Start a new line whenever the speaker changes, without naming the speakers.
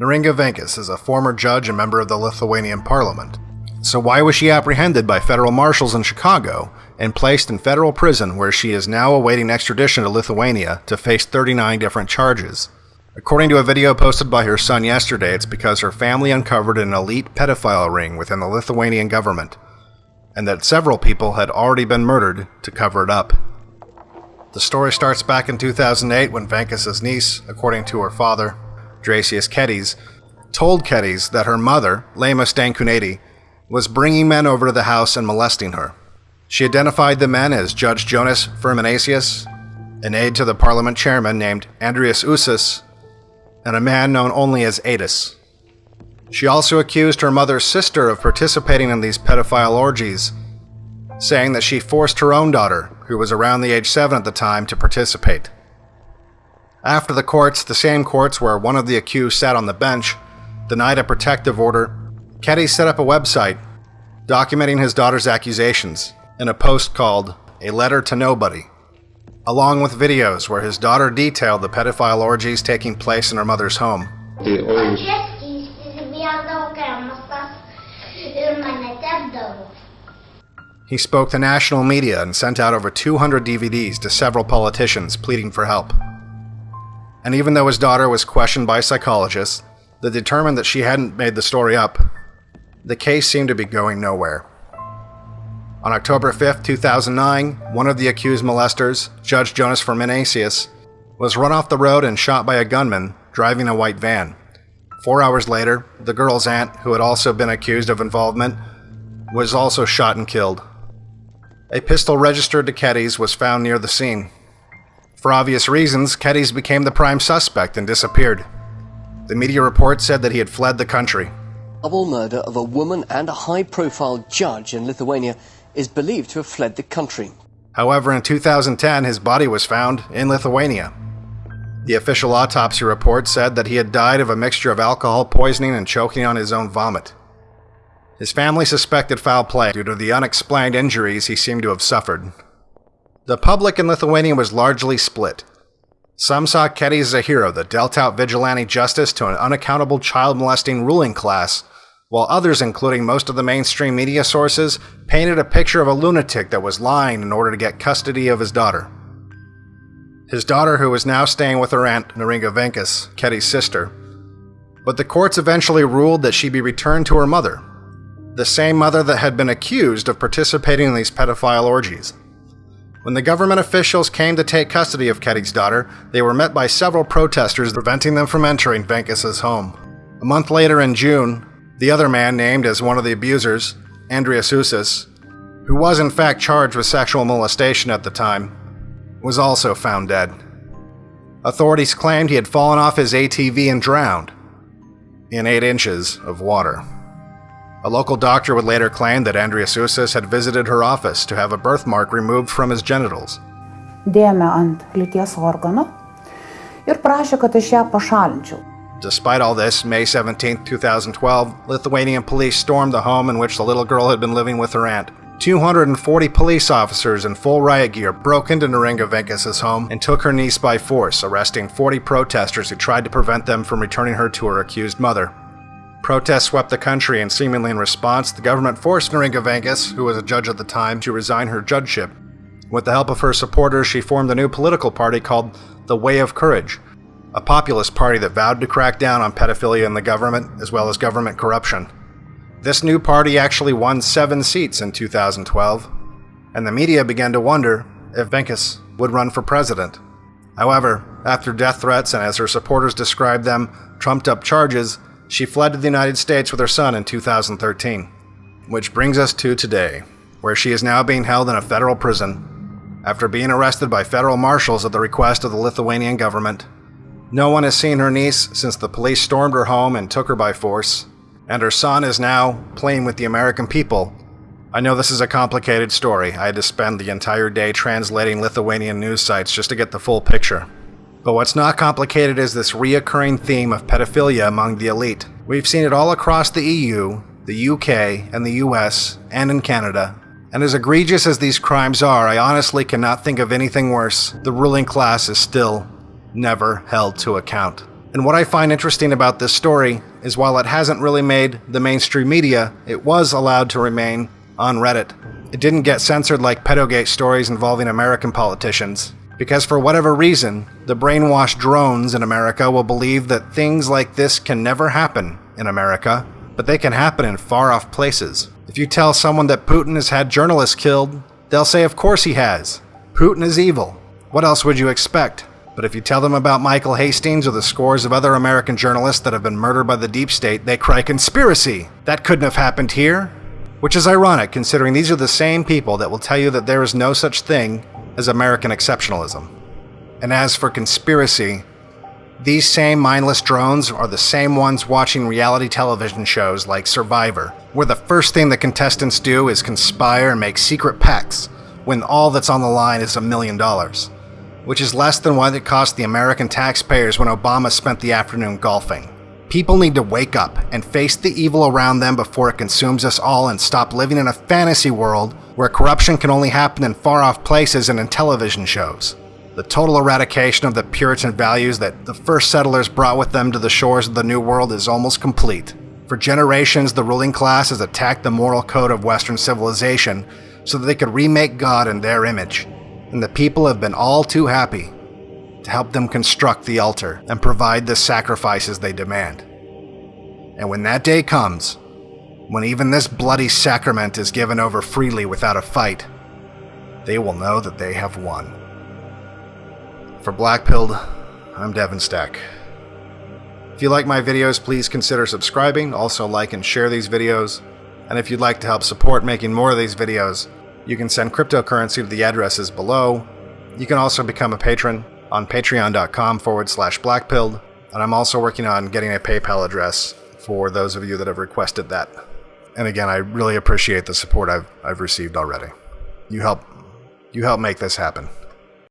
Neringa Venkus is a former judge and member of the Lithuanian parliament. So why was she apprehended by federal marshals in Chicago and placed in federal prison where she is now awaiting extradition to Lithuania to face 39 different charges? According to a video posted by her son yesterday, it's because her family uncovered an elite pedophile ring within the Lithuanian government, and that several people had already been murdered to cover it up. The story starts back in 2008 when Venkus's niece, according to her father, Drasius Kedys, told Kedys that her mother, Lema Stankuneti, was bringing men over to the house and molesting her. She identified the men as Judge Jonas Firminasius, an aide to the parliament chairman named Andreas Usas, and a man known only as Adis. She also accused her mother's sister of participating in these pedophile orgies, saying that she forced her own daughter, who was around the age 7 at the time, to participate. After the courts, the same courts where one of the accused sat on the bench, denied a protective order, Kedys set up a website documenting his daughter's accusations in a post called A Letter to Nobody, along with videos where his daughter detailed the pedophile orgies taking place in her mother's home.
Českiai įsivėldavo kremasas ir mane tepdavo.
He spoke to national media and sent out over 200 DVDs to several politicians pleading for help. And even though his daughter was questioned by psychologists that determined that she hadn't made the story up, the case seemed to be going nowhere. On October 5, 2009, one of the accused molesters, Judge Jonas Ferminasius, was run off the road and shot by a gunman driving a white van. Four hours later, the girl's aunt, who had also been accused of involvement, was also shot and killed. A pistol registered to Kedys was found near the scene. For obvious reasons, Kedys became the prime suspect and disappeared. The media report said that he had fled the country.
double murder of a woman and a high-profile judge in Lithuania is believed to have fled the country.
However, in 2010, his body was found in Lithuania. The official autopsy report said that he had died of a mixture of alcohol poisoning and choking on his own vomit. His family suspected foul play due to the unexplained injuries he seemed to have suffered. The public in Lithuania was largely split. Some saw Kedys as a hero that dealt out vigilante justice to an unaccountable child molesting ruling class, while others, including most of the mainstream media sources, painted a picture of a lunatic that was lying in order to get custody of his daughter. His daughter, who was now staying with her aunt, Neringa Venkus, Keddy's sister. But the courts eventually ruled that she be returned to her mother, the same mother that had been accused of participating in these pedophile orgies. When the government officials came to take custody of Keddy's daughter, they were met by several protesters preventing them from entering Venkus's home. A month later in June, the other man named as one of the abusers, Andreas Usas, who was in fact charged with sexual molestation at the time, was also found dead. Authorities claimed he had fallen off his ATV and drowned in 8 inches of water. A local doctor would later claim that Andreas Usas had visited her office to have a birthmark removed from his genitals.
dėjome ant lyties organo ir prašė, kad aš ją pašalinčiau.
Despite all this, May 17, 2012, Lithuanian police stormed the home in which the little girl had been living with her aunt. 240 police officers in full riot gear broke into Neringa Venkus's home and took her niece by force, arresting 40 protesters who tried to prevent them from returning her to her accused mother. Protests swept the country, and seemingly in response, the government forced Neringa Venkus, who was a judge at the time, to resign her judgeship. With the help of her supporters, she formed a new political party called the Way of Courage, a populist party that vowed to crack down on pedophilia in the government as well as government corruption. This new party actually won seven seats in 2012, and the media began to wonder if Venkus would run for president. However, after death threats and as her supporters described them, trumped up charges, she fled to the United States with her son in 2013. Which brings us to today, where she is now being held in a federal prison after being arrested by federal marshals at the request of the Lithuanian government. No one has seen her niece since the police stormed her home and took her by force, and her son is now playing with the American people. I know this is a complicated story. I had to spend the entire day translating Lithuanian news sites just to get the full picture. But what's not complicated is this reoccurring theme of pedophilia among the elite. We've seen it all across the EU, the UK, and the US, and in Canada. And as egregious as these crimes are, I honestly cannot think of anything worse. The ruling class is still never held to account. And what I find interesting about this story is while it hasn't really made the mainstream media, it was allowed to remain on Reddit. It didn't get censored like pedogate stories involving American politicians. Because for whatever reason, the brainwashed drones in America will believe that things like this can never happen in America, but they can happen in far off places. If you tell someone that Putin has had journalists killed, they'll say, Of course he has. Putin is evil. What else would you expect? But if you tell them about Michael Hastings or the scores of other American journalists that have been murdered by the deep state, they cry conspiracy. That couldn't have happened here. Which is ironic considering these are the same people that will tell you that there is no such thing as American exceptionalism. And as for conspiracy, these same mindless drones are the same ones watching reality television shows like Survivor, where the first thing the contestants do is conspire and make secret pacts when all that's on the line is a million dollars which is less than what it cost the American taxpayers when Obama spent the afternoon golfing. People need to wake up and face the evil around them before it consumes us all and stop living in a fantasy world where corruption can only happen in far off places and in television shows. The total eradication of the Puritan values that the first settlers brought with them to the shores of the New World is almost complete. For generations, the ruling class has attacked the moral code of Western civilization so that they could remake God in their image and the people have been all too happy to help them construct the altar and provide the sacrifices they demand. And when that day comes, when even this bloody sacrament is given over freely without a fight, they will know that they have won. For Blackpilled, I'm Devin Stack. If you like my videos, please consider subscribing, also like and share these videos. And if you'd like to help support making more of these videos, you can send cryptocurrency to the addresses below. You can also become a patron on patreon.com forward slash blackpilled. And I'm also working on getting a PayPal address for those of you that have requested that. And again, I really appreciate the support I've, I've received already. You help, you help make this happen.